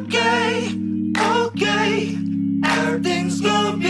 okay, okay. Everything's gonna be